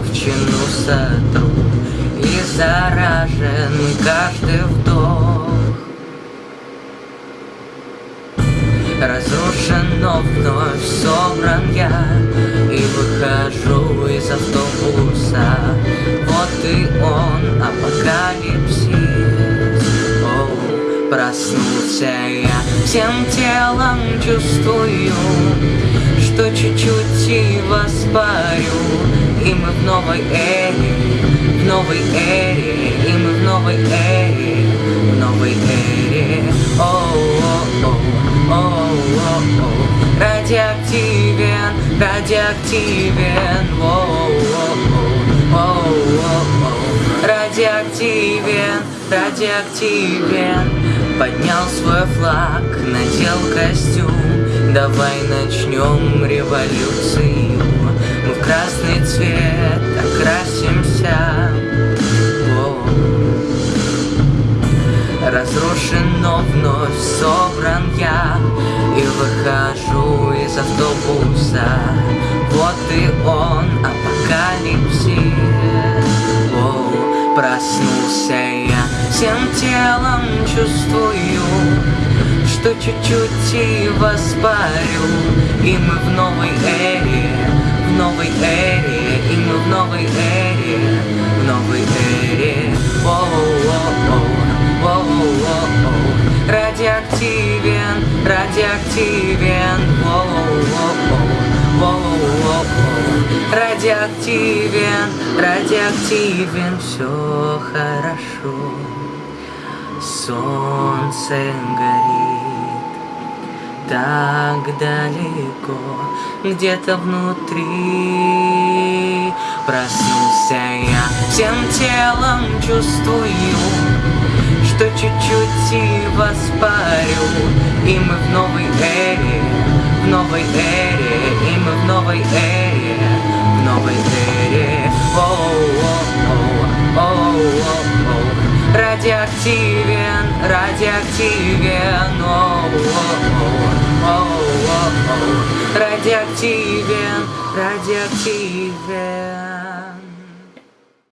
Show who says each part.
Speaker 1: ржавчину сотрут И заражен каждый вдох. Разрушено вновь собран я И выхожу из автобуса. Вот и он, апокалипсис Оу, проснулся я. Всем телом чувствую Что чуть-чуть и воспарю и мы в новой эре, в новой эре И мы в новой эре, в новой эре. Оу-оу-оу Радиоактивен, радиоактивен. Радиоактивен, радиоактивен. Поднял свой флаг, надел костюм. Давай начнем в красный цвет окрасимся. Разрушен, но вновь собран я И выхожу из автобуса. Вот и он, апокалипсис. Воу, Проснулся я всем телом чувствую Что чуть-чуть и воспарю. И мы в новой эре, эре И мы в новой эре, в новой эре Воу-воу-воу Радиоактивен, радиоактивен Радиоактивен, радиоактивен Все хорошо. Солнце горит Так далеко Где-то внутри. Проснулся я Всем телом чувствую что чуть-чуть и воспарю. И мы в новой эре, в новой эре И мы в новой эре, в новой эре. Радиоактивен, радиоактивен Оу-оу-оу-оу Радиоактивен, радиоактивен